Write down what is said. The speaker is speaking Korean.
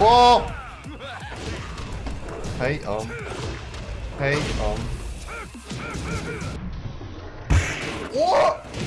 와! 헤이 엄 헤이 엄 오!